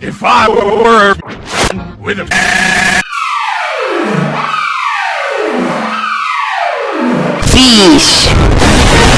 If I were with a Fish!